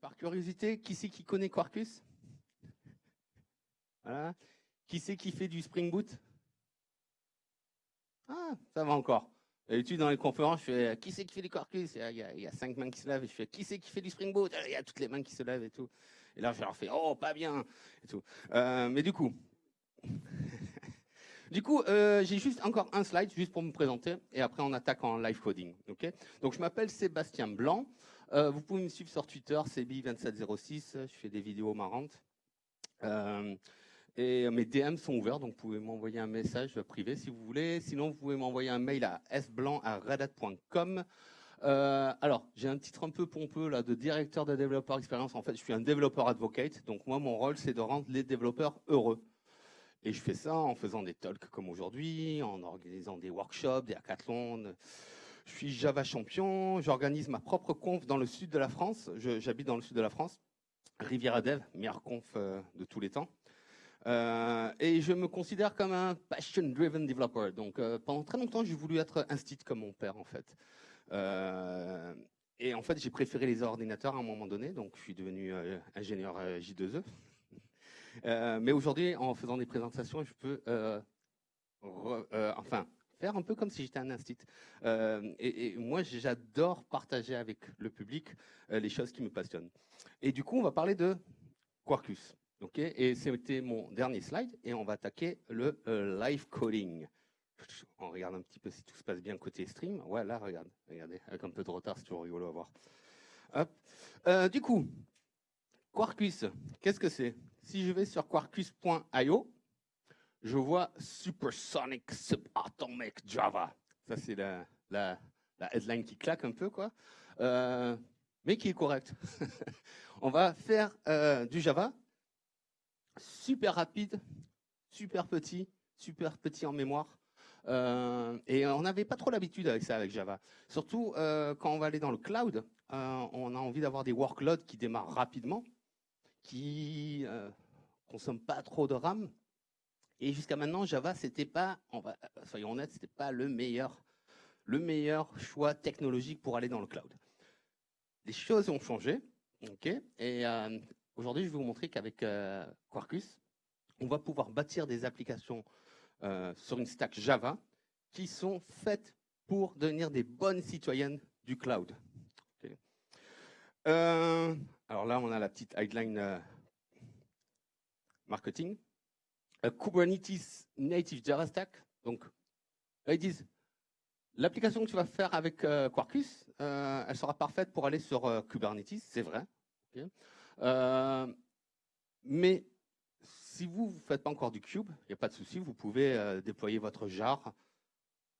par curiosité, qui c'est qui connaît Quarkus? Voilà. Qui c'est qui fait du Spring Boot? Ah, ça va encore. D'habitude, dans les conférences, je fais qui c'est qui fait du Quarkus? Il y, a, cinq mains qui se lèvent. Et je fais qui c'est qui fait du Spring Boot? Il y a toutes les mains qui se lèvent et tout. Et là, je leur fais oh, pas bien et tout. Euh, mais du coup, du coup, euh, j'ai juste encore un slide juste pour me présenter et après on attaque en live coding. Ok? Donc je m'appelle Sébastien Blanc. Euh, vous pouvez me suivre sur Twitter, Sebi2706. Je fais des vidéos marrantes. Euh, et mes DM sont ouverts, donc vous pouvez m'envoyer un message privé si vous voulez. Sinon, vous pouvez m'envoyer un mail à sblanc@redat.com. Euh, alors, j'ai un titre un peu pompeux là de directeur de développeur expérience. En fait, je suis un développeur advocate. Donc moi, mon rôle, c'est de rendre les développeurs heureux. Et je fais ça en faisant des talks comme aujourd'hui, en organisant des workshops, des hackathons. Je suis Java champion, j'organise ma propre conf dans le sud de la France. J'habite dans le sud de la France. Riviera Dev, meilleure conf euh, de tous les temps. Euh, et je me considère comme un passion-driven developer. Donc euh, pendant très longtemps, j'ai voulu être un site comme mon père en fait. Et en fait, j'ai préféré les ordinateurs à un moment donné, donc je suis devenu ingénieur euh, J2E. mais aujourd'hui, en faisant des présentations, je peux enfin faire un peu comme si j'étais un instit. Et, et, moi, j'adore partager avec le public les choses qui me passionnent. Et du coup, on va parler de Quarkus. Okay et c'était mon dernier slide, et on va attaquer le live coding on regarde un petit peu si tout se passe bien côté stream. Ouais, là, regarde, regardez, avec un peu de retard, c'est toujours rigolo à voir. Hop. Euh, du coup, Quarkus, qu'est-ce que c'est? Si je vais sur quarkus.io, je vois Supersonic Subatomic Java. Ça, c'est la, headline qui claque un peu, quoi. Euh, mais qui est correcte. on va faire euh, du Java super rapide, super petit, super petit en mémoire, euh, et on n'avait pas trop l'habitude avec ça, avec Java. Surtout quand on va aller dans le cloud, on a envie d'avoir des workloads qui démarrent rapidement, qui euh, consomment pas trop de RAM. Et jusqu'à maintenant, Java, c'était pas, va, soyons honnêtes, c'était pas le meilleur, le meilleur choix technologique pour aller dans le cloud. Les choses ont changé, ok. Et euh, aujourd'hui, je vais vous montrer qu'avec euh, Quarkus, on va pouvoir bâtir des applications euh, sur une stack Java qui sont faites pour devenir des bonnes citoyennes du cloud. Euh, alors là, on a la petite headline euh, marketing. A Kubernetes Native Java Stack. Donc, là, ils disent, l'application que tu vas faire avec euh, Quarkus, euh, elle sera parfaite pour aller sur euh, Kubernetes, c'est vrai. Mais si vous ne faites pas encore du cube, il n'y a pas de souci, vous pouvez euh, déployer votre jar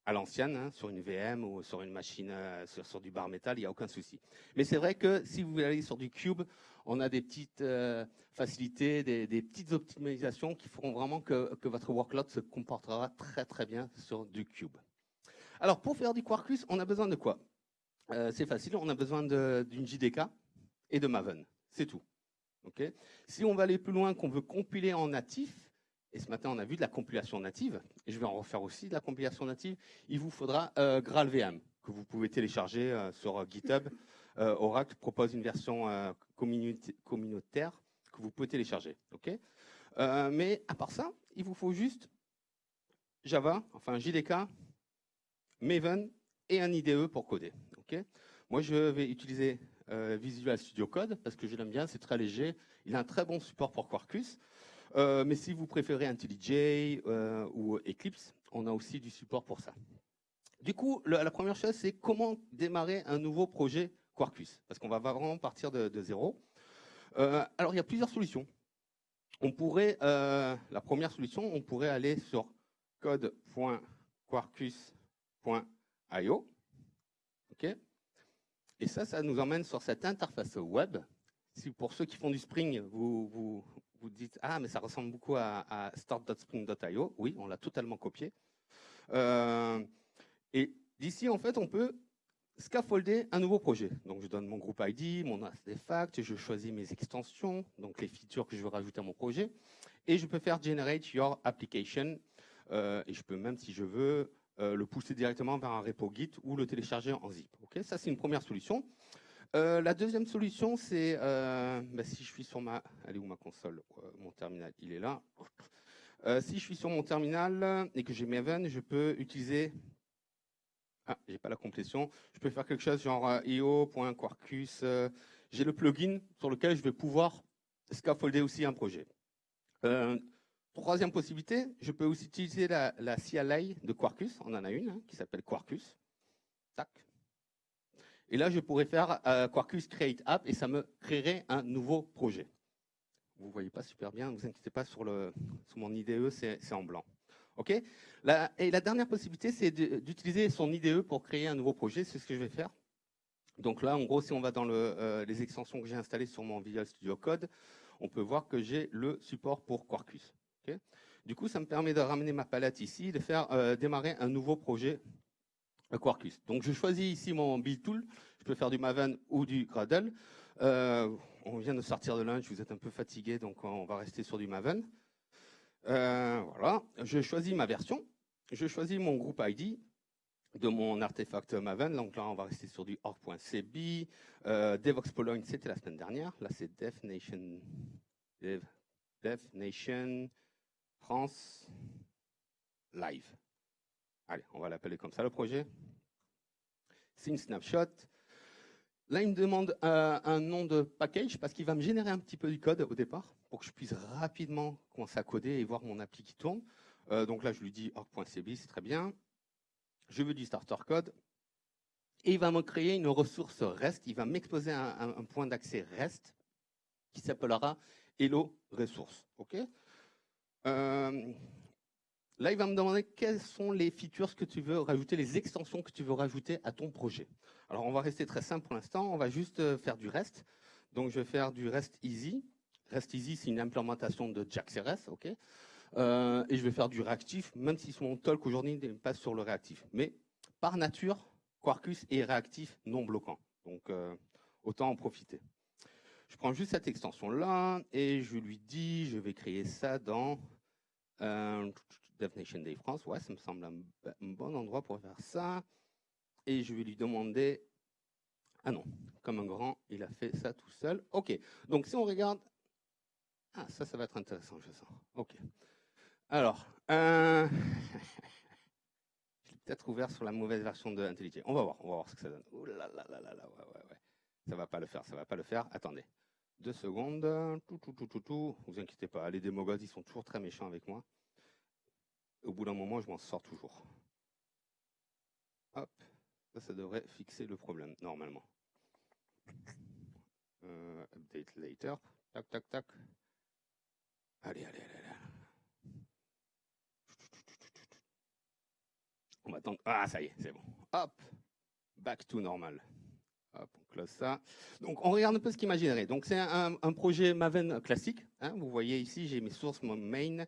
à l'ancienne, hein, sur une VM ou sur une machine, euh, sur, sur, du bar métal, il n'y a aucun souci. Mais c'est vrai que si vous allez sur du cube, on a des petites euh, facilités, des, petites optimisations qui feront vraiment que, votre workload se comportera très très bien sur du cube. Alors pour faire du Quarkus, on a besoin de quoi? Euh, C'est facile, on a besoin d'une JDK et de Maven, c'est tout. Si on va aller plus loin, qu'on veut compiler en natif, et ce matin on a vu de la compilation native, et je vais en refaire aussi de la compilation native, il vous faudra euh, GraalVM, que vous pouvez télécharger sur GitHub. Euh, Oracle propose une version euh, communautaire que vous pouvez télécharger. Euh, mais à part ça, il vous faut juste Java, enfin JDK, Maven et un IDE pour coder. Moi, je vais utiliser Visual Studio Code, parce que je l'aime bien, c'est très léger. Il a un très bon support pour Quarkus. Mais si vous préférez IntelliJ ou Eclipse, on a aussi du support pour ça. Du coup, la première chose, c'est comment démarrer un nouveau projet Quarkus, parce qu'on va vraiment partir de, zéro. Euh, alors, il y a plusieurs solutions. On pourrait, euh, la première solution, on pourrait aller sur code.quarkus.io. OK et ça, ça nous emmène sur cette interface web. Si pour ceux qui font du Spring, vous vous, vous dites ah mais ça ressemble beaucoup à, à start.spring.io, oui, on l'a totalement copié. Euh, et d'ici en fait, on peut scaffolder un nouveau projet. Donc je donne mon groupe ID, mon artefact, je choisis mes extensions, donc les features que je veux rajouter à mon projet, et je peux faire generate your application. Euh, et je peux même, si je veux, euh, le pousser directement vers un repo Git ou le télécharger en zip. Okay ça, c'est une première solution. Euh, la deuxième solution, c'est bah, si je suis sur ma, allez où ma console, mon terminal, il est là. si je suis sur mon terminal et que j'ai Maven, je peux utiliser, ah, j'ai pas la complétion, je peux faire quelque chose genre io.quarkus. j'ai le plugin sur lequel je vais pouvoir scaffolder aussi un projet. troisième possibilité, je peux aussi utiliser la, CLI de Quarkus, on en a une hein, qui s'appelle Quarkus. Tac, et là, je pourrais faire euh, Quarkus Create App et ça me créerait un nouveau projet. Vous ne voyez pas super bien, ne vous inquiétez pas, sur mon IDE, c'est en blanc. OK? Et la dernière possibilité, c'est d'utiliser son IDE pour créer un nouveau projet. C'est ce que je vais faire. Donc là, en gros, si on va dans euh, les extensions que j'ai installées sur mon Visual Studio Code, on peut voir que j'ai le support pour Quarkus. du coup, ça me permet de ramener ma palette ici, de faire euh, démarrer un nouveau projet Quarkus. Donc je choisis ici mon build tool. Je peux faire du Maven ou du Gradle. Euh, on vient de sortir de lunch, vous êtes un peu fatigué, donc on va rester sur du Maven. Euh, voilà, je choisis ma version. Je choisis mon groupe ID de mon artefact Maven. Donc là, on va rester sur du org.cb. Euh, Pologne, c'était la semaine dernière. Là, c'est Dev Nation France Live. Allez, on va l'appeler comme ça le projet. C'est une snapshot. Là, il me demande euh, un nom de package parce qu'il va me générer un petit peu du code au départ pour que je puisse rapidement commencer à coder et voir mon appli qui tourne. Euh, donc là, je lui dis org.cb, c'est très bien. Je veux du starter code. Et il va me créer une ressource REST. Il va m'exposer un, point d'accès REST qui s'appellera Hello Resource. OK? Euh, Là, il va me demander quelles sont les features que tu veux rajouter, les extensions que tu veux rajouter à ton projet. Alors, on va rester très simple pour l'instant. On va juste euh, faire du REST. Donc, je vais faire du REST Easy. REST Easy, c'est une implémentation de JAX-RS, ok euh, Et je vais faire du réactif, même si mon talk aujourd'hui n'est pas sur le réactif. Mais par nature, Quarkus est réactif non bloquant. Donc, euh, autant en profiter. Je prends juste cette extension-là et je lui dis, je vais créer ça dans Definition Day France, ouais, ça me semble un, bon endroit pour faire ça. Et je vais lui demander, ah non, comme un grand, il a fait ça tout seul. Ok, donc si on regarde, ah ça, ça va être intéressant, je sens. Ok. Alors, euh... je l'ai peut-être ouvert sur la mauvaise version de IntelliJ. On va voir, on va voir ce que ça donne. Ouh là là là là là, ouais, ouais, ouais. Ça va pas le faire, ça va pas le faire. Attendez. Deux secondes. Tout, tout, tout, tout, tout. Vous inquiétez pas, les démogods, ils sont toujours très méchants avec moi. Au bout d'un moment, je m'en sors toujours. Hop, ça, devrait fixer le problème, normalement. Euh, update later. Tac, tac, tac. Allez, allez, allez, allez. On va attendre. Ah, ça y est, c'est bon. Hop, back to normal. Hop, on close ça. Donc, on regarde un peu ce qu'il m'a Donc, c'est un, projet Maven classique. Hein. Vous voyez ici, j'ai mes sources, mon main.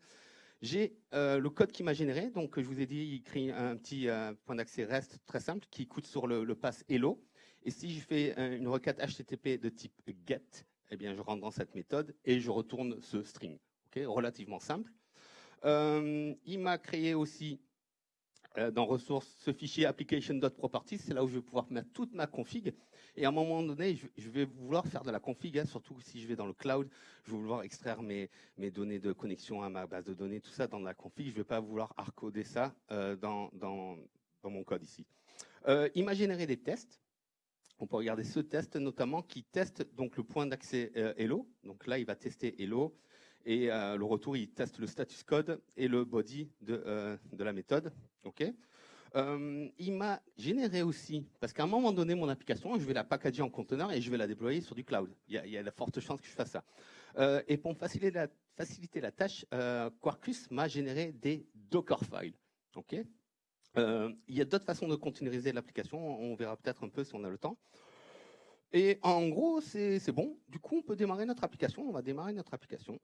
J'ai euh, le code qui m'a généré, donc je vous ai dit, il crée un petit euh, point d'accès REST très simple qui coûte sur le, pass Hello. Et si je fais euh, une requête HTTP de type GET, eh bien, je rentre dans cette méthode et je retourne ce string. Okay Relativement simple. il m'a créé aussi dans ressources ce fichier application.properties, c'est là où je vais pouvoir mettre toute ma config. Et à un moment donné, je vais vouloir faire de la config, hein, surtout si je vais dans le cloud, je vais vouloir extraire mes, données de connexion à ma base de données, tout ça dans la config. Je ne vais pas vouloir hardcoder ça euh, dans, mon code ici. Euh, il m'a généré des tests. On peut regarder ce test notamment qui teste donc le point d'accès euh, Hello. Donc là, il va tester Hello. Et le retour, il teste le status code et le body de, de la méthode. OK euh, il m'a généré aussi, parce qu'à un moment donné, mon application, je vais la packager en conteneur et je vais la déployer sur du cloud. Il y a, de fortes chances que je fasse ça. Euh, et pour faciliter la, faciliter la tâche, euh, Quarkus m'a généré des Docker files. Ok il y a d'autres façons de containeriser l'application. On verra peut-être un peu si on a le temps. Et en gros, c'est bon. Du coup, on peut démarrer notre application. On va démarrer notre application.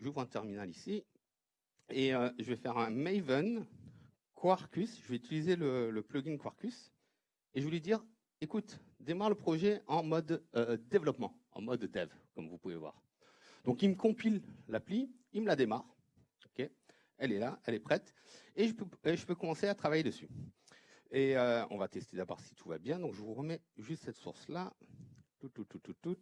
J'ouvre un terminal ici. Et je vais faire un Maven Quarkus, je vais utiliser le, plugin Quarkus et je vais lui dire, écoute, démarre le projet en mode euh, développement, en mode dev, comme vous pouvez voir. Donc il me compile l'appli, il me la démarre, elle est là, elle est prête, et je peux, je peux commencer à travailler dessus. Et euh, on va tester d'abord si tout va bien, donc je vous remets juste cette source-là, tout, tout, tout, tout, tout.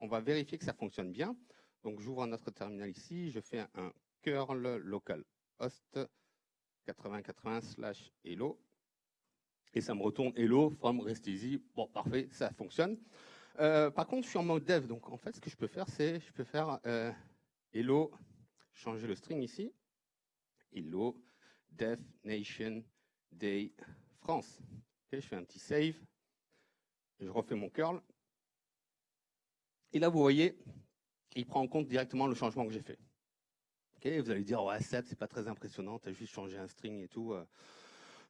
On va vérifier que ça fonctionne bien. Donc, j'ouvre notre terminal ici, je fais un curl local host 8080 slash hello. Et ça me retourne hello from rest easy. Bon, parfait, ça fonctionne. Euh, par contre, je suis en mode dev. Donc, en fait, ce que je peux faire, c'est je peux faire euh, hello, changer le string ici. Hello, dev nation day France. je fais un petit save. Je refais mon curl. Et là, vous voyez, il prend en compte directement le changement que j'ai fait. vous allez dire, ouais, Seb, c'est pas très impressionnant, tu as juste changé un string et tout. Euh,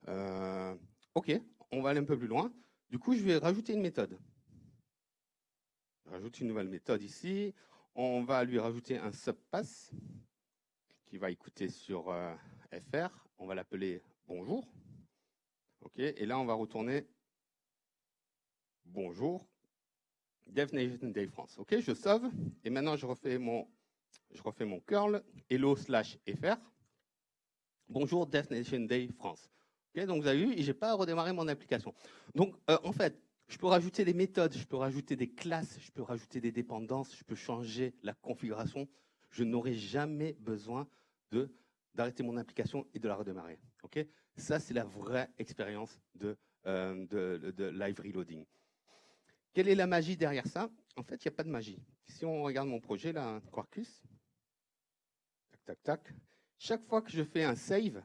euh, ok, on va aller un peu plus loin. Du coup, je vais rajouter une méthode. Je rajoute une nouvelle méthode ici. On va lui rajouter un subpass qui va écouter sur euh, fr. On va l'appeler bonjour. Et là, on va retourner bonjour Dev Nation Day France. OK, je sauve. Et maintenant, je refais mon, je refais mon curl hello slash fr. Bonjour Dev Nation Day France. OK, donc vous avez vu, je n'ai pas à redémarrer mon application. Donc, euh, en fait, je peux rajouter des méthodes, je peux rajouter des classes, je peux rajouter des dépendances, je peux changer la configuration. Je n'aurai jamais besoin d'arrêter mon application et de la redémarrer. OK Ça, c'est la vraie expérience de, euh, de live reloading. Quelle est la magie derrière ça? En fait, il n'y a pas de magie. Si on regarde mon projet, là, Quarkus, tac, tac, tac, chaque fois que je fais un save,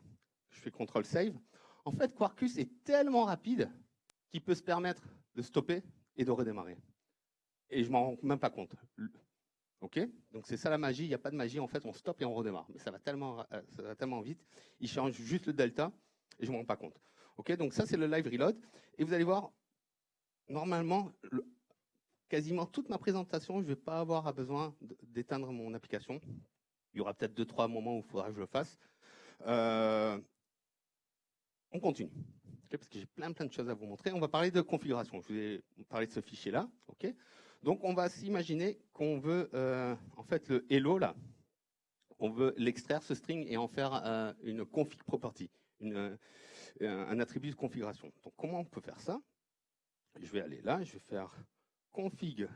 je fais CTRL save, en fait, Quarkus est tellement rapide qu'il peut se permettre de stopper et de redémarrer. Et je m'en rends même pas compte. OK? Donc c'est ça la magie, il n'y a pas de magie, en fait, on stoppe et on redémarre. Mais ça va tellement, euh, ça va tellement vite, il change juste le delta et je ne m'en rends pas compte. OK? Donc ça, c'est le live reload. Et vous allez voir, normalement, quasiment toute ma présentation, je ne vais pas avoir besoin d'éteindre mon application. Il y aura peut-être deux, trois moments où il faudra que je le fasse. Euh, on continue, parce que j'ai plein, plein de choses à vous montrer. On va parler de configuration. Je vous ai parlé de ce fichier-là. Donc, on va s'imaginer qu'on veut, euh, en fait, le hello, là, on veut l'extraire, ce string, et en faire euh, une config property, un attribut de configuration. Donc, comment on peut faire ça? Je vais aller là, je vais faire config,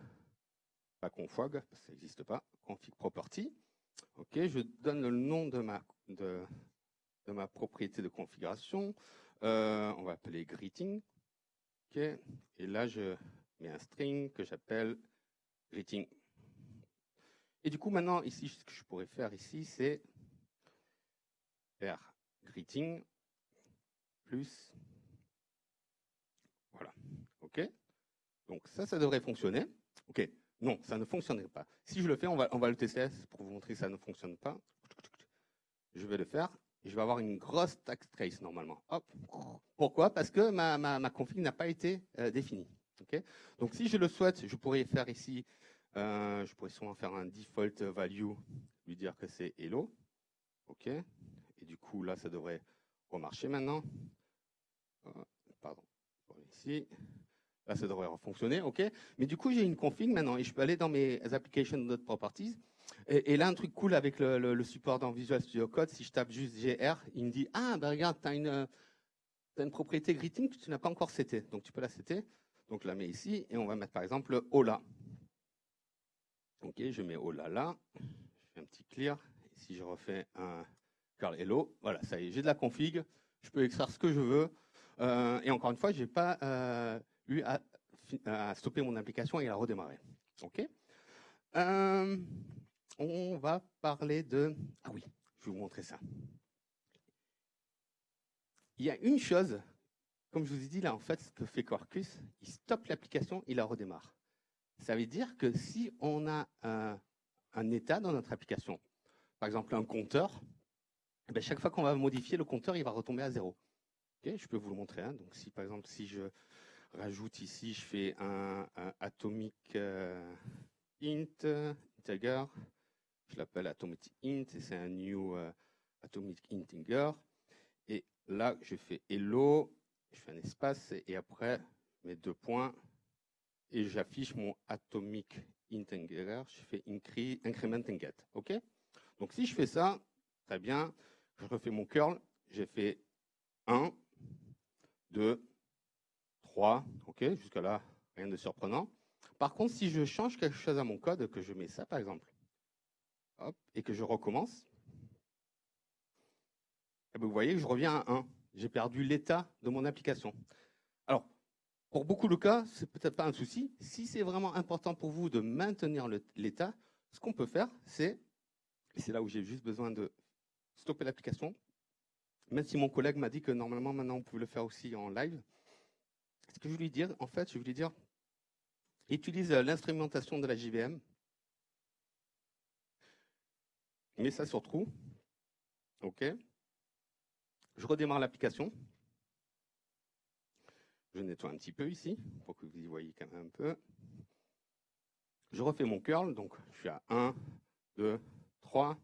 pas config, ça n'existe pas, config property. Ok, je donne le nom de ma, de ma propriété de configuration. Euh, on va appeler greeting. Ok, et là, je mets un string que j'appelle greeting. Et du coup, maintenant, ici, ce que je pourrais faire ici, c'est faire greeting plus OK Donc ça, ça devrait fonctionner. OK. Non, ça ne fonctionnerait pas. Si je le fais, on va, on va le tester pour vous montrer que ça ne fonctionne pas. Je vais le faire je vais avoir une grosse tax trace normalement. Hop. Pourquoi? Parce que ma, ma, config n'a pas été euh, définie. Donc si je le souhaite, je pourrais faire ici, euh, je pourrais sûrement faire un default value, lui dire que c'est hello. OK Et du coup, là, ça devrait remarcher maintenant. Euh, pardon. Ici. Là, ça devrait fonctionner, OK Mais du coup, j'ai une config maintenant et je peux aller dans mes application properties. Et, là, un truc cool avec le, support dans Visual Studio Code, si je tape juste GR, il me dit « Ah, ben regarde, tu as une, une propriété greeting que tu n'as pas encore seté. Donc, tu peux la setter. Donc, je la mets ici et on va mettre par exemple Hola. OK, je mets Hola là. Je fais un petit clear. si je refais un curl hello, voilà, ça y est, j'ai de la config. Je peux extraire ce que je veux. Euh, et encore une fois, je n'ai pas euh, eu à, stopper mon application et à redémarrer. OK euh, On va parler de... Ah oui, je vais vous montrer ça. Il y a une chose, comme je vous ai dit là, en fait, ce que fait Quarkus, il stoppe l'application, il la redémarre. Ça veut dire que si on a un, état dans notre application, par exemple un compteur, eh ben chaque fois qu'on va modifier le compteur, il va retomber à zéro. je peux vous le montrer. Hein. Donc, si par exemple, si je rajoute ici, je fais un, atomic euh, int integer. Je l'appelle atomic int et c'est un new euh, atomic integer. Et là, je fais hello, je fais un espace et après, je mets deux points et j'affiche mon atomic integer. Je fais increment and get. OK? Donc, si je fais ça, très bien, je refais mon curl, j'ai fait 1, 2, 3, ok, jusqu'à là, rien de surprenant. Par contre, si je change quelque chose à mon code, que je mets ça par exemple, et que je recommence, eh ben, vous voyez que je reviens à 1. J'ai perdu l'état de mon application. Alors, pour beaucoup de cas, c'est peut-être pas un souci. Si c'est vraiment important pour vous de maintenir l'état, ce qu'on peut faire, c'est, et c'est là où j'ai juste besoin de stopper l'application, même si mon collègue m'a dit que normalement maintenant on pouvait le faire aussi en live, ce que je voulais dire, en fait, je voulais dire, utilise l'instrumentation de la JVM, mets ça sur trou, ok, je redémarre l'application, je nettoie un petit peu ici, pour que vous y voyez quand même un peu. Je refais mon curl, donc je suis à 1, 2, 3.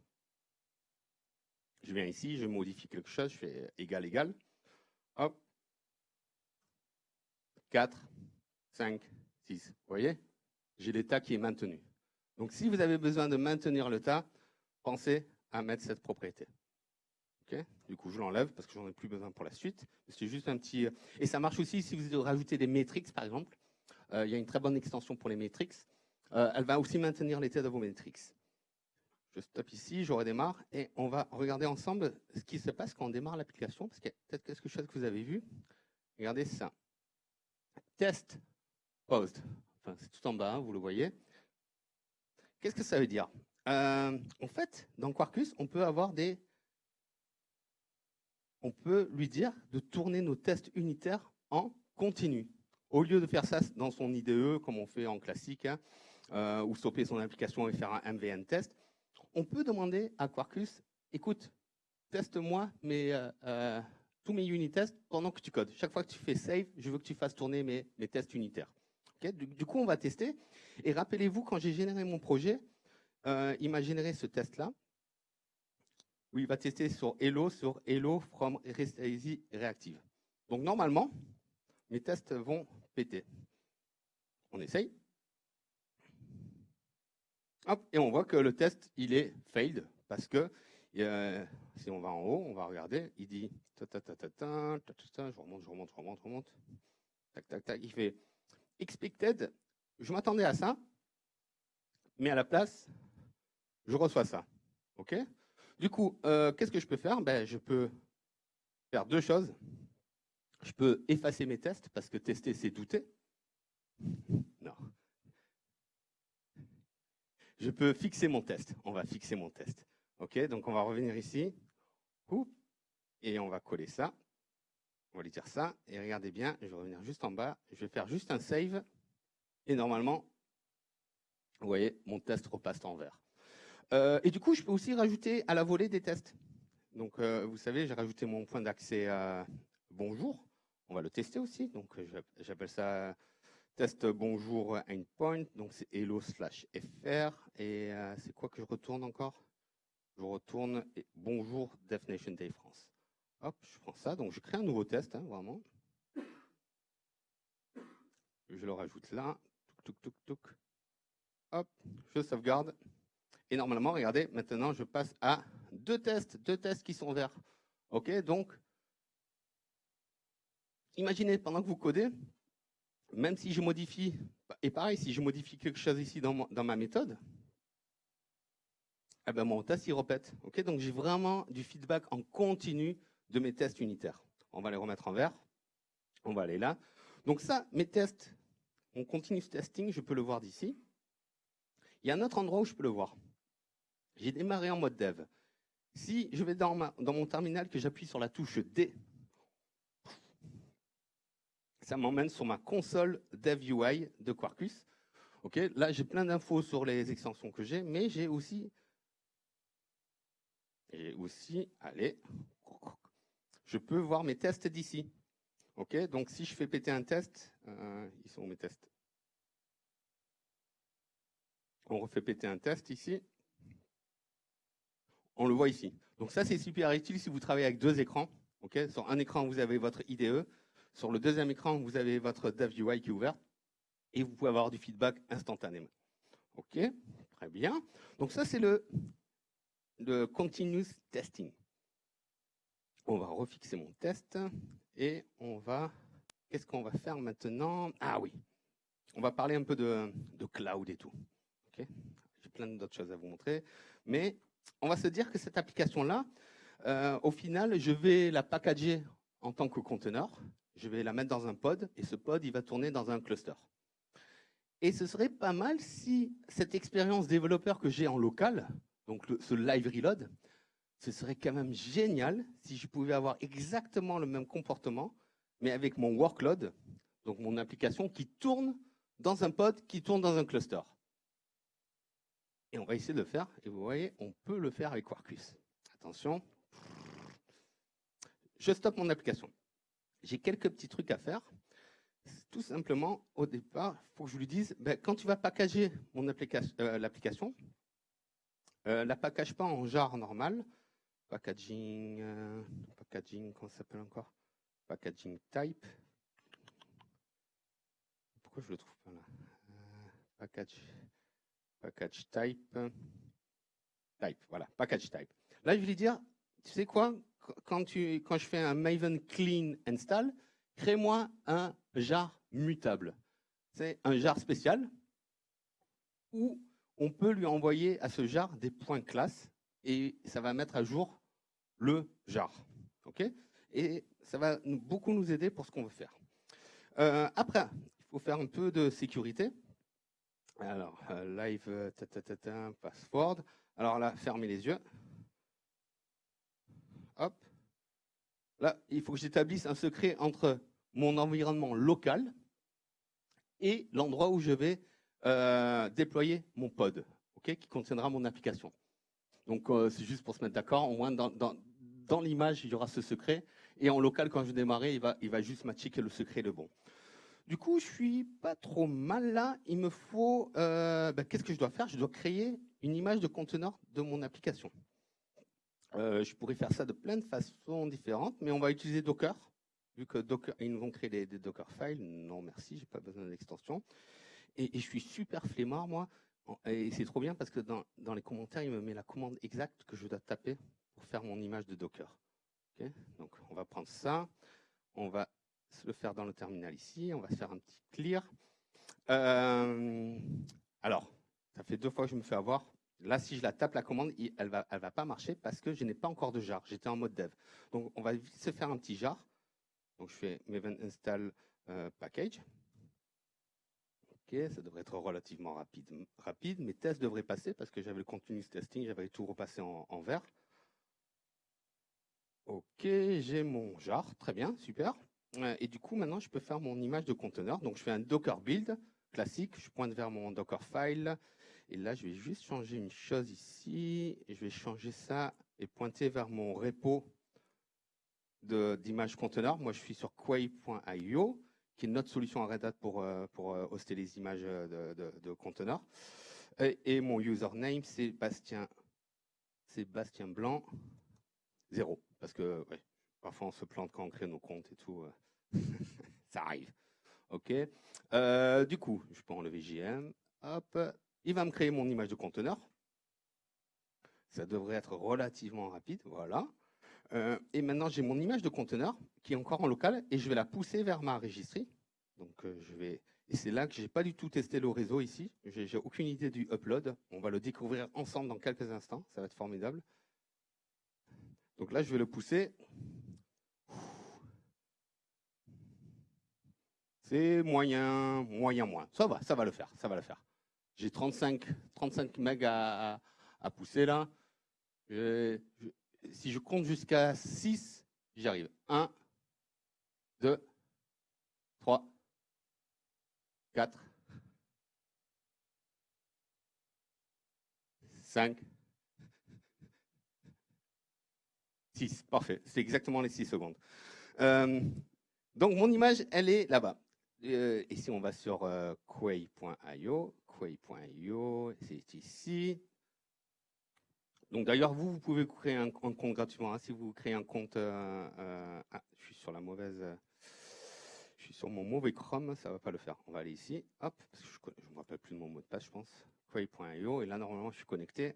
Je viens ici, je modifie quelque chose, je fais égal, égal. Hop. 4, 5, 6. Vous voyez? J'ai l'état qui est maintenu. Donc si vous avez besoin de maintenir le tas, pensez à mettre cette propriété. Du coup, je l'enlève parce que j'en ai plus besoin pour la suite. C'est juste un petit. Et ça marche aussi si vous rajoutez des métriques, par exemple. Euh, il y a une très bonne extension pour les métriques. Euh, elle va aussi maintenir l'état de vos métriques. Je stoppe ici, je redémarre et on va regarder ensemble ce qui se passe quand on démarre l'application, parce a peut-être quelque chose que vous avez vu. Regardez ça. Test post. Enfin, c'est tout en bas, hein, vous le voyez. Qu'est-ce que ça veut dire? Euh, En fait, dans Quarkus, on peut avoir des on peut lui dire de tourner nos tests unitaires en continu. Au lieu de faire ça dans son IDE, comme on fait en classique, hein, euh, ou stopper son application et faire un MVN test, on peut demander à Quarkus, écoute, teste-moi euh, tous mes unit tests pendant que tu codes. Chaque fois que tu fais save, je veux que tu fasses tourner mes, tests unitaires. du, coup, on va tester. Et rappelez-vous, quand j'ai généré mon projet, il m'a généré ce test-là où il va tester sur Hello, sur Hello from Easy Reactive. Donc normalement, mes tests vont péter. On essaye. Hop, et on voit que le test, il est failed, parce que euh, si on va en haut, on va regarder, il dit, je remonte, je remonte, je remonte, je remonte, tac, tac, tac, il fait expected, je m'attendais à ça, mais à la place, je reçois ça. OK? Du coup, euh, qu'est-ce que je peux faire? Ben, Je peux faire deux choses. Je peux effacer mes tests, parce que tester, c'est douter. Non. Je peux fixer mon test. On va fixer mon test. OK? Donc, on va revenir ici. Et on va coller ça. On va lui dire ça. Et regardez bien, je vais revenir juste en bas. Je vais faire juste un save. Et normalement, vous voyez, mon test repasse en vert. Euh, et du coup, je peux aussi rajouter à la volée des tests. Donc, euh, vous savez, j'ai rajouté mon point d'accès à bonjour. On va le tester aussi. Donc, euh, j'appelle ça test bonjour endpoint. Donc, c'est hello slash fr. Et c'est quoi que je retourne encore? Je retourne bonjour Definition Day France. Hop, je prends ça. Donc, je crée un nouveau test, hein, vraiment. Je le rajoute là. Hop, je sauvegarde. Et normalement, regardez, maintenant, je passe à deux tests, deux tests qui sont verts. OK, donc, imaginez pendant que vous codez, même si je modifie, et pareil, si je modifie quelque chose ici dans, ma méthode, eh ben mon test, il répète. Donc j'ai vraiment du feedback en continu de mes tests unitaires. On va les remettre en vert. On va aller là. Donc ça, mes tests, mon continuous testing, je peux le voir d'ici. Il y a un autre endroit où je peux le voir. J'ai démarré en mode dev. Si je vais dans, mon terminal, que j'appuie sur la touche D, ça m'emmène sur ma console dev UI de Quarkus. là, j'ai plein d'infos sur les extensions que j'ai, mais j'ai aussi, j'ai aussi, allez, je peux voir mes tests d'ici. Ok, donc si je fais péter un test, euh, ils sont mes tests. On refait péter un test ici on le voit ici. Donc ça, c'est super utile si vous travaillez avec deux écrans. sur un écran, vous avez votre IDE. Sur le deuxième écran, vous avez votre UI qui est ouvert. Et vous pouvez avoir du feedback instantanément. OK, très bien. Donc ça, c'est le, le continuous testing. On va refixer mon test et on va... Qu'est-ce qu'on va faire maintenant? Ah oui, on va parler un peu de, de cloud et tout. J'ai plein d'autres choses à vous montrer. Mais on va se dire que cette application-là, euh, au final, je vais la packager en tant que conteneur. Je vais la mettre dans un pod et ce pod, il va tourner dans un cluster. Et ce serait pas mal si cette expérience développeur que j'ai en local, donc ce live reload, ce serait quand même génial si je pouvais avoir exactement le même comportement, mais avec mon workload, donc mon application qui tourne dans un pod, qui tourne dans un cluster. Et on va essayer de le faire, et vous voyez, on peut le faire avec Quarkus. Attention, je stoppe mon application. J'ai quelques petits trucs à faire. Tout simplement, au départ, il faut que je lui dise, ben, quand tu vas packager euh, l'application, euh, la package pas en jar normal, packaging, euh, packaging, comment ça s'appelle encore? Packaging type. Pourquoi je le trouve pas là? Package, package type, type, voilà, package type. Là, je lui dire, tu sais quoi? Quand, tu, je fais un Maven clean install, crée-moi un jar mutable. C'est un jar spécial où on peut lui envoyer à ce jar des points classe et ça va mettre à jour le jar. et ça va beaucoup nous aider pour ce qu'on veut faire. Euh, après, il faut faire un peu de sécurité. Alors, euh, live, ta, password. Alors là, fermez les yeux. Hop. Là, il faut que j'établisse un secret entre mon environnement local et l'endroit où je vais euh, déployer mon pod, qui contiendra mon application. Donc, euh, c'est juste pour se mettre d'accord. Au moins, dans, dans, l'image, il y aura ce secret. Et en local, quand je vais démarrer, il va, il va juste matcher que le secret est le bon. Du coup, je suis pas trop mal là. Il me faut... Euh, ben, qu'est-ce que je dois faire? Je dois créer une image de conteneur de mon application. Euh, je pourrais faire ça de plein de façons différentes, mais on va utiliser Docker, vu que Docker, ils nous vont créer des, Docker files. Non, merci, j'ai pas besoin d'extension. Et, je suis super flemmard, moi. Et c'est trop bien parce que dans, les commentaires, il me met la commande exacte que je dois taper pour faire mon image de Docker. Donc, on va prendre ça. On va le faire dans le terminal ici. On va se faire un petit clear. Euh, alors, ça fait deux fois que je me fais avoir. Là, si je la tape la commande, elle va, elle va pas marcher parce que je n'ai pas encore de jar. J'étais en mode dev. Donc, on va vite se faire un petit jar. Donc, je fais maven install euh, package. Ok, ça devrait être relativement rapide. Rapide, mes tests devraient passer parce que j'avais le continuous testing, j'avais tout repassé en, en vert. Ok, j'ai mon jar, très bien, super. Euh, et du coup, maintenant, je peux faire mon image de conteneur. Donc, je fais un docker build classique. Je pointe vers mon docker file. Et là, je vais juste changer une chose ici. Je vais changer ça et pointer vers mon repo d'image conteneur. Moi, je suis sur quay.io, qui est notre solution à Red Hat pour, euh, pour euh, hoster les images de, de, conteneurs. Et, mon username, c'est Bastien, Bastien Blanc 0. Parce que parfois, on se plante quand on crée nos comptes et tout. ça arrive. OK. Euh, du coup, je peux enlever JM. Hop. Il va me créer mon image de conteneur. Ça devrait être relativement rapide. Voilà. Euh, et maintenant, j'ai mon image de conteneur qui est encore en local et je vais la pousser vers ma registrie. Donc, euh, je vais. Et c'est là que j'ai pas du tout testé le réseau ici. J'ai aucune idée du upload. On va le découvrir ensemble dans quelques instants. Ça va être formidable. Donc là, je vais le pousser. C'est moyen, moyen, moins. Ça va, ça va le faire, ça va le faire. J'ai 35, 35 MB à, pousser là. Si je compte jusqu'à 6, j'y arrive. 1, 2, 3, 4, 5, 6, parfait. C'est exactement les 6 secondes. Euh, donc, mon image, elle est là-bas. Euh, et si on va sur euh, quay.io, quay.io, c'est ici. Donc d'ailleurs, vous, vous pouvez créer un, compte gratuitement. Hein. si vous créez un compte, ah, je suis sur la mauvaise, je suis sur mon mauvais Chrome, ça va pas le faire. On va aller ici, hop, parce que je ne me rappelle plus de mon mot de passe, je pense. Quay.io, et là normalement, je suis connecté.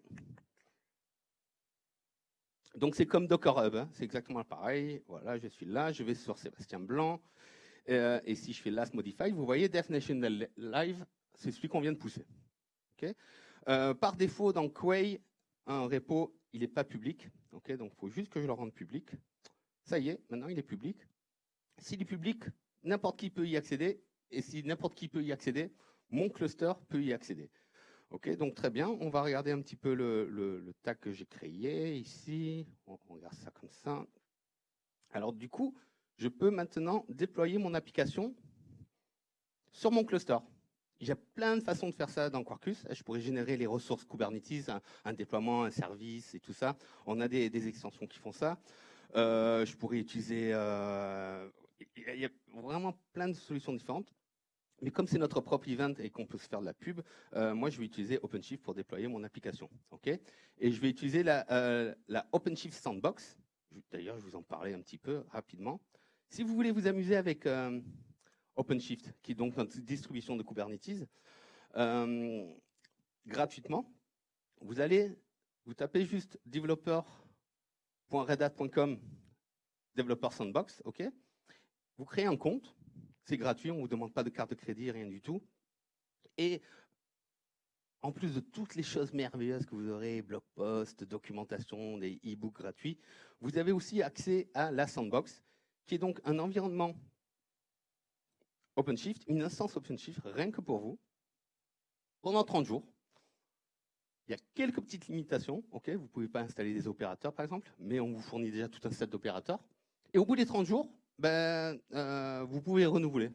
Donc c'est comme Docker Hub, hein. c'est exactement pareil. Voilà, je suis là, je vais sur Sébastien Blanc. Euh, et si je fais last modified, vous voyez definition live, c'est celui qu'on vient de pousser. Ok? Euh, par défaut, dans Quay, un repo, il n'est pas public. Ok donc, il faut juste que je le rende public. Ça y est, maintenant, il est public. S'il est public, n'importe qui peut y accéder. Et si n'importe qui peut y accéder, mon cluster peut y accéder. Ok, donc très bien. On va regarder un petit peu le, tag que j'ai créé ici. On regarde ça comme ça. Alors du coup, je peux maintenant déployer mon application sur mon cluster. Il y a plein de façons de faire ça dans Quarkus. Je pourrais générer les ressources Kubernetes, un, déploiement, un service et tout ça. On a des, extensions qui font ça. Euh, je pourrais utiliser... Euh, il y a vraiment plein de solutions différentes. Mais comme c'est notre propre event et qu'on peut se faire de la pub, euh, moi, je vais utiliser OpenShift pour déployer mon application. ok? Et je vais utiliser la, OpenShift Sandbox. D'ailleurs, je vous en parlais un petit peu rapidement. Si vous voulez vous amuser avec OpenShift, qui est donc notre distribution de Kubernetes, euh, gratuitement, vous allez, vous tapez juste developer.redhat.com Developer Sandbox, ok Vous créez un compte, c'est gratuit, on ne vous demande pas de carte de crédit, rien du tout. Et en plus de toutes les choses merveilleuses que vous aurez, blog post, documentation, des e-books gratuits, vous avez aussi accès à la Sandbox, qui est donc un environnement OpenShift, une instance OpenShift rien que pour vous, pendant 30 jours. Il y a quelques petites limitations, ok vous ne pouvez pas installer des opérateurs par exemple, mais on vous fournit déjà tout un set d'opérateurs. Et au bout des 30 jours, ben, euh, vous pouvez renouveler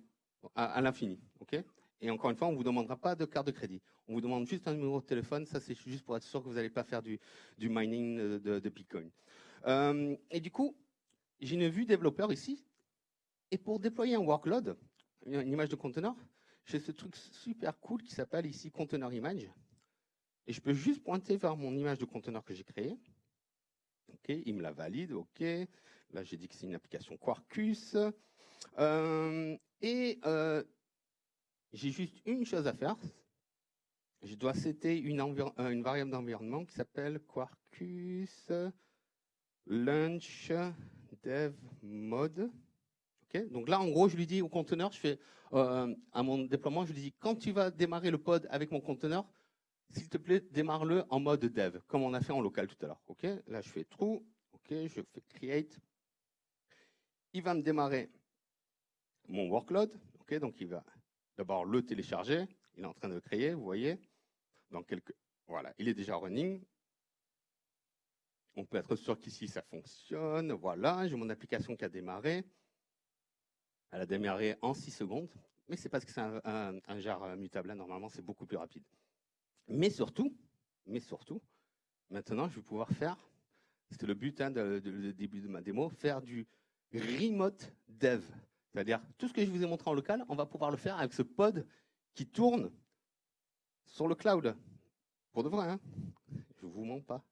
à, l'infini. ok et encore une fois, on ne vous demandera pas de carte de crédit. On vous demande juste un numéro de téléphone. Ça, c'est juste pour être sûr que vous n'allez pas faire du, mining de, de Bitcoin. Euh, et du coup, j'ai une vue développeur ici. Et pour déployer un workload, une image de conteneur, j'ai ce truc super cool qui s'appelle ici Container Image. Et je peux juste pointer vers mon image de conteneur que j'ai créée. OK, il me la valide. OK. Là, j'ai dit que c'est une application Quarkus. Euh, et euh, j'ai juste une chose à faire. Je dois une, euh, une variable d'environnement qui s'appelle Quarkus Launch Dev Mode. Donc là, en gros, je lui dis au conteneur, je fais euh, à mon déploiement, je lui dis quand tu vas démarrer le pod avec mon conteneur, s'il te plaît, démarre-le en mode dev, comme on a fait en local tout à l'heure. Là, je fais true. Je fais create. Il va me démarrer mon workload. Donc il va d'abord le télécharger. Il est en train de le créer, vous voyez. Dans voilà, il est déjà running. On peut être sûr qu'ici ça fonctionne. Voilà, j'ai mon application qui a démarré. Elle a démarré en 6 secondes, mais c'est parce que c'est un, un, jar mutable. Là, normalement, c'est beaucoup plus rapide. Mais surtout, mais surtout, maintenant, je vais pouvoir faire, c'était le but hein, de, début de ma démo, faire du remote dev. C'est-à-dire, tout ce que je vous ai montré en local, on va pouvoir le faire avec ce pod qui tourne sur le cloud. Pour de vrai, hein je ne vous mens pas.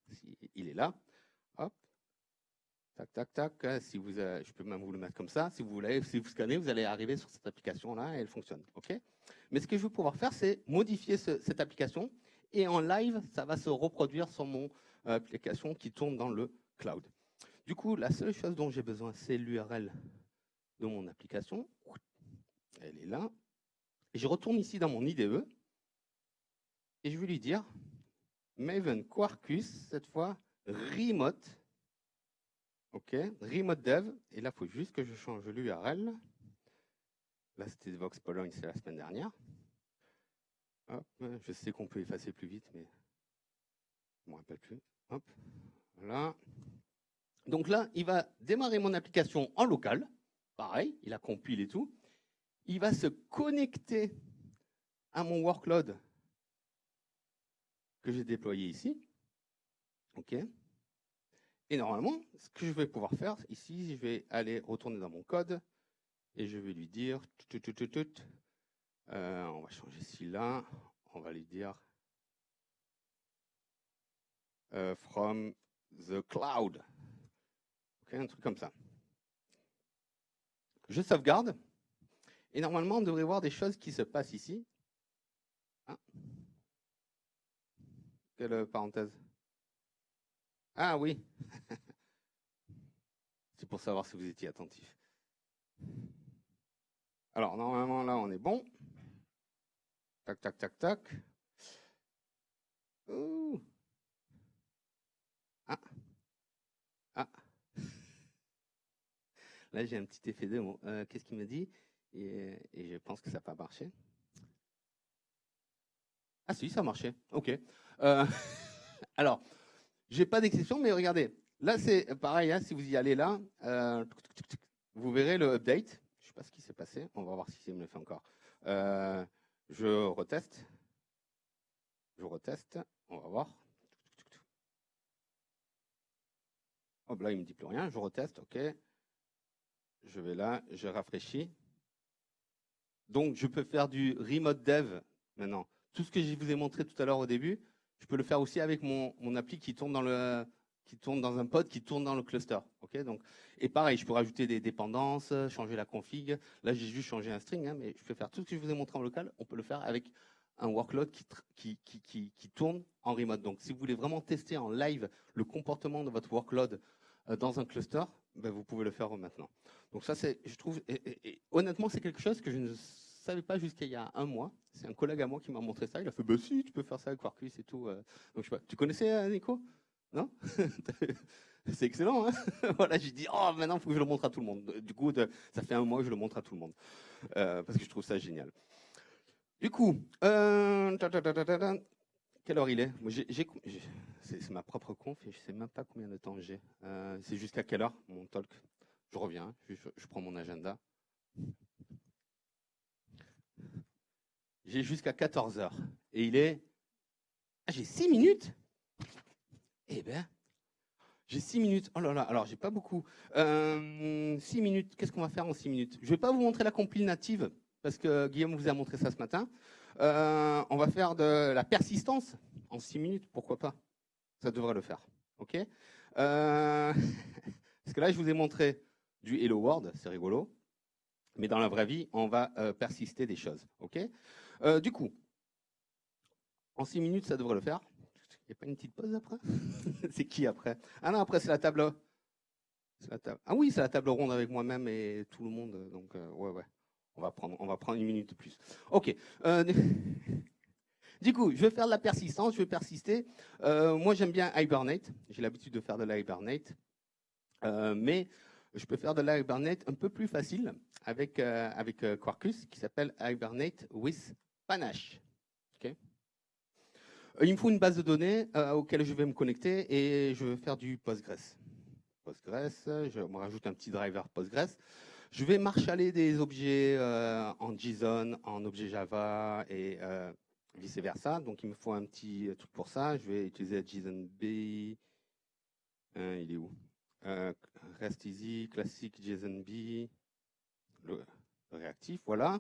Il est là. Tac, tac, tac. Si vous, euh, je peux même vous le mettre comme ça. Si vous voulez, scannez, vous allez arriver sur cette application-là et elle fonctionne. OK? Mais ce que je vais pouvoir faire, c'est modifier ce, cette application et en live, ça va se reproduire sur mon euh, application qui tourne dans le cloud. Du coup, la seule chose dont j'ai besoin, c'est l'URL de mon application. Elle est là. Je retourne ici dans mon IDE et je vais lui dire Maven Quarkus, cette fois remote. OK, remote dev. Et là, il faut juste que je change l'URL. Là, c'était Vox Pologne, c'est la semaine dernière. Hop, je sais qu'on peut effacer plus vite, mais je ne me rappelle plus. Hop, voilà. Donc là, il va démarrer mon application en local. Pareil, il a compile et tout. Il va se connecter à mon workload que j'ai déployé ici. OK Et normalement, ce que je vais pouvoir faire ici, je vais aller retourner dans mon code et je vais lui dire euh, on va changer celui-là. On va lui dire euh, from the cloud. Ok, un truc comme ça. Je sauvegarde. Et normalement, on devrait voir des choses qui se passent ici. Ah. Quelle parenthèse Ah oui. C'est pour savoir si vous étiez attentif. Alors, normalement, là, on est bon. Tac, tac, tac, tac. Ouh. Ah. Ah. Là, j'ai un petit effet de euh, Qu'est-ce qu'il me dit? Et, je pense que ça n'a pas marché. Ah si, ça a marché. OK. Euh, alors, j'ai pas d'exception, mais regardez. Là, c'est pareil. Hein, si vous y allez là, euh, vous verrez le update. Je ne sais pas ce qui s'est passé. On va voir si ça me le fait encore. Euh, je reteste. Je reteste. On va voir. Hop là, il me dit plus rien. Je reteste. OK. Je vais là. Je rafraîchis. Donc, je peux faire du remote dev maintenant. Tout ce que je vous ai montré tout à l'heure au début, je peux le faire aussi avec mon, mon appli qui tourne dans le, qui tourne dans un pod, qui tourne dans le cluster. ok? Donc, et pareil, je peux rajouter des dépendances, changer la config. Là, j'ai juste changé un string, hein, mais je peux faire tout ce que je vous ai montré en local. On peut le faire avec un workload qui, qui, qui, qui, tourne en remote. Donc, si vous voulez vraiment tester en live le comportement de votre workload euh, dans un cluster, ben, vous pouvez le faire maintenant. Donc ça, c'est, je trouve, honnêtement, c'est quelque chose que je ne savais pas jusqu'à il y a un mois. C'est un collègue à moi qui m'a montré ça. Il a fait, bah si, tu peux faire ça avec Quarkus et tout. Euh. Donc, je tu connaissais euh, Nico? Non? C'est excellent. Hein voilà, j'ai dit, oh, maintenant, il faut que je le montre à tout le monde. Du coup, ça fait un mois que je le montre à tout le monde. Euh, parce que je trouve ça génial. Du coup, quelle heure il est? C'est ma propre conf et je ne sais même pas combien de temps j'ai. C'est jusqu'à quelle heure mon talk? Je reviens, je, prends mon agenda. J'ai jusqu'à 14 heures. Et il est... Ah, j'ai 6 minutes eh bien, j'ai six minutes. Oh là là, alors j'ai pas beaucoup. Euh, six minutes, qu'est-ce qu'on va faire en six minutes? Je vais pas vous montrer la compile native, parce que Guillaume vous a montré ça ce matin. Euh, on va faire de la persistance en six minutes, pourquoi pas? Ça devrait le faire. ok? Euh, Parce que là, je vous ai montré du Hello World, c'est rigolo. Mais dans la vraie vie, on va persister des choses. ok? Du coup, en six minutes, ça devrait le faire. Il n'y a pas une petite pause après? C'est qui après? Ah non, après c'est la table. Ah oui, c'est la table ronde avec moi-même et tout le monde. Donc euh, ouais, ouais. On va prendre, on va prendre une minute de plus. Ok. Euh, du coup, je vais faire de la persistance, je vais persister. Euh, moi, j'aime bien Hibernate. J'ai l'habitude de faire de la Hibernate. mais je peux faire de la Hibernate un peu plus facile avec, avec Quarkus qui s'appelle Hibernate with Panache. Euh, il me faut une base de données euh, auquel je vais me connecter et je vais faire du Postgres. Postgres, je me rajoute un petit driver Postgres. Je vais marshaller des objets euh, en JSON, en objet Java et vice versa. Donc il me faut un petit truc pour ça. Je vais utiliser JSONB. il est où? Rest Easy, classique JSONB, le réactif, voilà.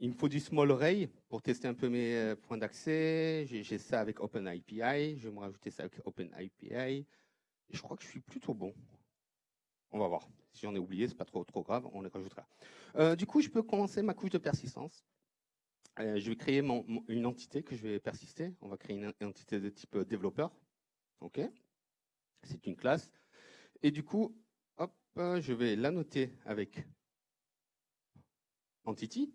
Il me faut du small array pour tester un peu mes euh, points d'accès. J'ai ça avec OpenAPI. Je vais me rajouter ça avec OpenAPI. je crois que je suis plutôt bon. On va voir. Si j'en ai oublié, c'est pas trop, grave, on les rajoutera. Euh, du coup, je peux commencer ma couche de persistance. Euh, je vais créer une entité que je vais persister. On va créer une, entité de type développeur. OK C'est une classe. Et du coup, je vais la noter avec entity.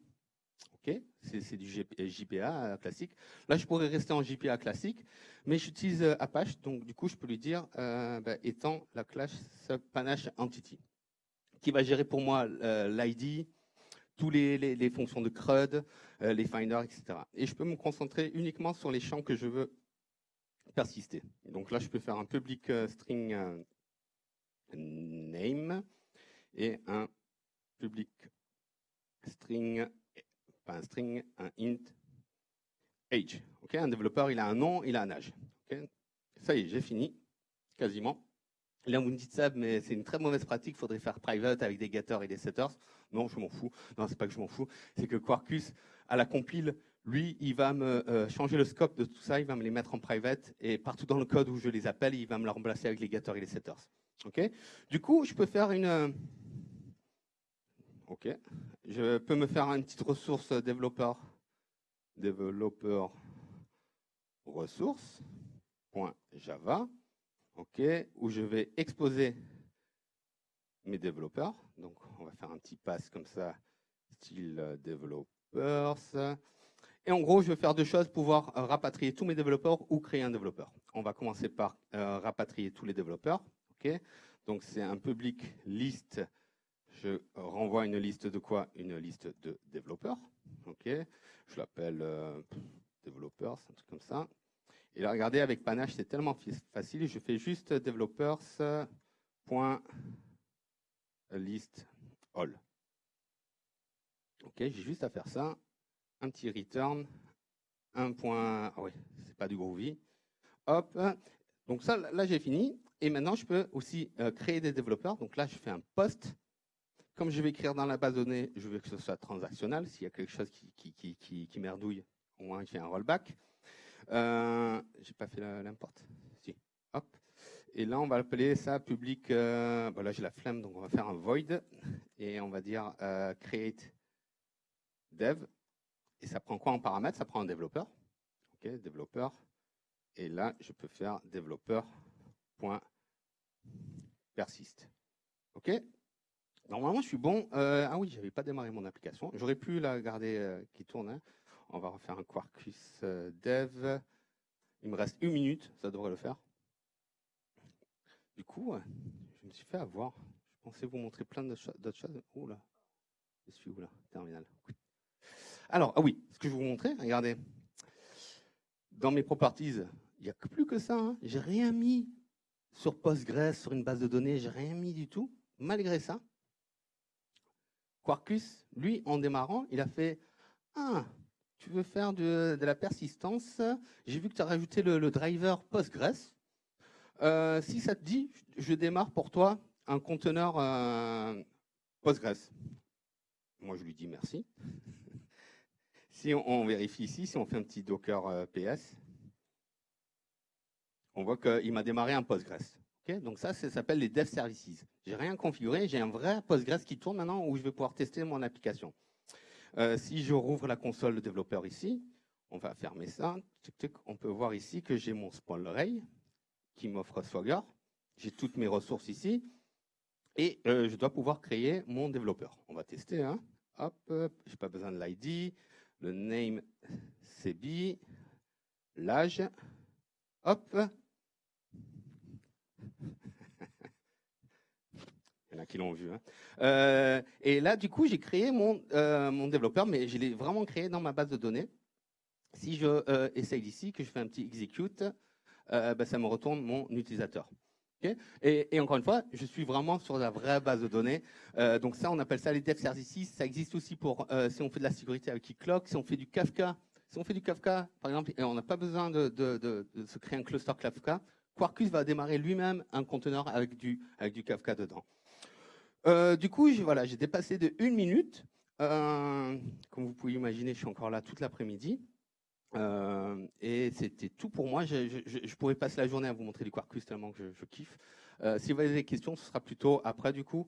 C'est du JPA euh, classique. Là, je pourrais rester en JPA classique, mais j'utilise euh, Apache, donc du coup, je peux lui dire euh, bah, étant la classe Panache Entity, qui va gérer pour moi l'ID, toutes les, fonctions de CRUD, les finders, etc. Et je peux me concentrer uniquement sur les champs que je veux persister. Donc là, je peux faire un public string name et un public string pas un string, un int age. ok un développeur, il a un nom, il a un âge. Ça y est, j'ai fini, quasiment. Là, vous me dites ça, mais c'est une très mauvaise pratique. Il faudrait faire private avec des getters et des setters. Non, je m'en fous. Non, c'est pas que je m'en fous. C'est que Quarkus, à la compile, lui, il va me euh, changer le scope de tout ça. Il va me les mettre en private. Et partout dans le code où je les appelle, il va me le remplacer avec les getters et les setters. Ok du coup, je peux faire une, euh, OK. Je peux me faire une petite ressource développeur. Développeur ressource.java. OK. Où je vais exposer mes développeurs. Donc, on va faire un petit pass comme ça, style euh, developers. Et en gros, je vais faire deux choses, pouvoir euh, rapatrier tous mes développeurs ou créer un développeur. On va commencer par euh, rapatrier tous les développeurs. Donc, c'est un public list. Je renvoie une liste de quoi? Une liste de développeurs. je l'appelle développeurs, un truc comme ça. Et là, regardez, avec Panache, c'est tellement facile. Je fais juste developers.list all. Ok, j'ai juste à faire ça. Un petit return, un point. Ah oui, c'est pas du Groovy. Hop. Donc ça, là, j'ai fini. Et maintenant, je peux aussi euh, créer des développeurs. Donc là, je fais un post. Comme je vais écrire dans la base de données, je veux que ce soit transactionnel. S'il y a quelque chose qui, qui, qui, qui merdouille, au moins j'ai un rollback. Euh, j'ai pas fait l'import. Si. Hop. Et là, on va appeler ça public. Euh, là, j'ai la flemme, donc on va faire un void et on va dire euh, create dev. Et ça prend quoi en paramètre Ça prend un développeur. Ok, développeur. Et là, je peux faire développeur.persist. Ok? Normalement, je suis bon. Euh, ah oui, j'avais pas démarré mon application. J'aurais pu la garder euh, qui tourne. Hein. On va refaire un Quarkus euh, dev. Il me reste une minute, ça devrait le faire. Du coup, je me suis fait avoir. Je pensais vous montrer plein d'autres choses. Oh là, je suis où là? Terminal. Alors, ah oui, ce que je vous montrer, regardez. Dans mes properties, il n'y a plus que ça. Hein. J'ai rien mis sur Postgres, sur une base de données, j'ai rien mis du tout. Malgré ça, Quarkus, lui, en démarrant, il a fait Ah, tu veux faire de, la persistance? J'ai vu que tu as rajouté le, driver Postgres. Euh, si ça te dit, je démarre pour toi un conteneur euh, Postgres. Moi, je lui dis merci. si on, vérifie ici, si on fait un petit Docker euh, PS, on voit qu'il m'a démarré un Postgres. donc ça, ça s'appelle les dev services. J'ai rien configuré, j'ai un vrai Postgres qui tourne maintenant où je vais pouvoir tester mon application. Euh, si je rouvre la console de développeur ici, on va fermer ça. On peut voir ici que j'ai mon spawn qui m'offre Swagger. J'ai toutes mes ressources ici. Et euh, je dois pouvoir créer mon développeur. On va tester. Hein. Hop, j'ai pas besoin de l'ID. Le name, c'est L'âge. Hop, Il y en a qui l'ont vu. Hein. Euh, et là, du coup, j'ai créé mon, euh, mon développeur, mais je l'ai vraiment créé dans ma base de données. Si je euh, essaye d'ici, que je fais un petit execute, bah, ça me retourne mon utilisateur. et, encore une fois, je suis vraiment sur la vraie base de données. donc ça, on appelle ça les dev services. Ça existe aussi pour si on fait de la sécurité avec Keycloak, si on fait du Kafka. Si on fait du Kafka, par exemple, et on n'a pas besoin de, de, se créer un cluster Kafka, Quarkus va démarrer lui-même un conteneur avec du, avec du Kafka dedans. Euh, du coup, j'ai dépassé de une minute. Euh, comme vous pouvez imaginer, je suis encore là toute l'après-midi. Euh, et c'était tout pour moi. Je, pourrais passer la journée à vous montrer du Quarkus tellement que je, kiffe. si vous avez des questions, ce sera plutôt après du coup,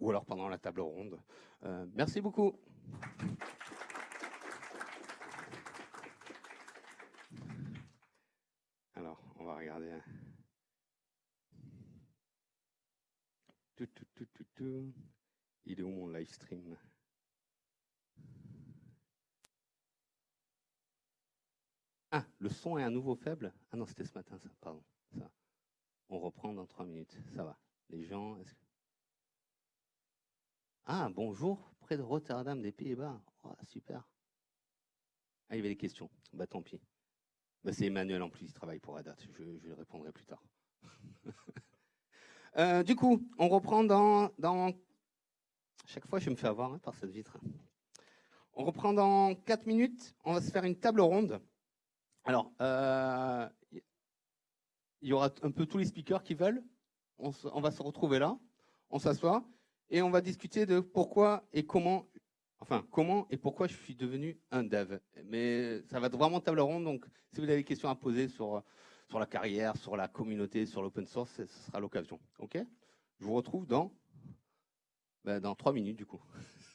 ou alors pendant la table ronde. merci beaucoup. On va regarder. Il est où mon live stream? Ah, le son est à nouveau faible? Ah non, c'était ce matin, ça, pardon. Ça. On reprend dans trois minutes, ça va. Les gens... Ah, bonjour, près de Rotterdam, des Pays-Bas. Oh, super. Ah, il y avait des questions. Bah tant pis. Bah, c'est Emmanuel en plus, il travaille pour Adat. Je, je répondrai plus tard. Euh, du coup, on reprend dans. Chaque fois, je me fais avoir hein, par cette vitre. On reprend dans 4 minutes. On va se faire une table ronde. Alors, euh, il y aura un peu tous les speakers qui veulent. On va se retrouver là. On s'assoit et on va discuter de pourquoi et comment, enfin, comment et pourquoi je suis devenu un dev? Mais ça va être vraiment table ronde. Donc, si vous avez des questions à poser sur sur la carrière, sur la communauté, sur l'open source, ce sera l'occasion. Ok? Je vous retrouve dans, ben, dans trois minutes du coup.